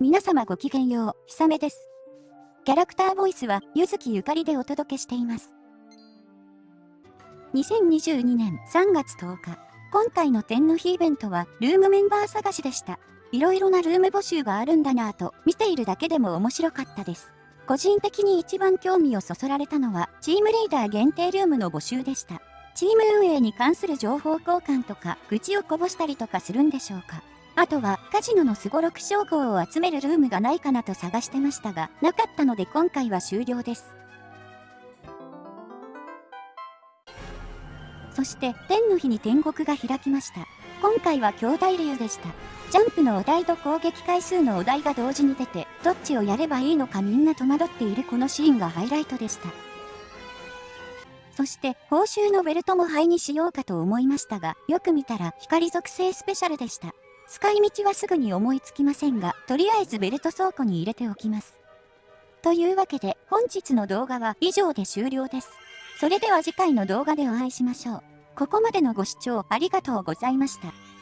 皆様ごきげんよう、ひさめです。キャラクターボイスは、ゆずきゆかりでお届けしています。2022年3月10日、今回の天の日イベントは、ルームメンバー探しでした。いろいろなルーム募集があるんだなぁと、見ているだけでも面白かったです。個人的に一番興味をそそられたのは、チームリーダー限定ルームの募集でした。チーム運営に関する情報交換とか、愚痴をこぼしたりとかするんでしょうか。あとは、カジノのスゴロク称号を集めるルームがないかなと探してましたが、なかったので今回は終了です。そして、天の日に天国が開きました。今回は兄弟流でした。ジャンプのお題と攻撃回数のお題が同時に出て、どっちをやればいいのかみんな戸惑っているこのシーンがハイライトでした。そして、報酬のベルトも灰にしようかと思いましたが、よく見たら光属性スペシャルでした。使い道はすぐに思いつきませんが、とりあえずベルト倉庫に入れておきます。というわけで、本日の動画は以上で終了です。それでは次回の動画でお会いしましょう。ここまでのご視聴ありがとうございました。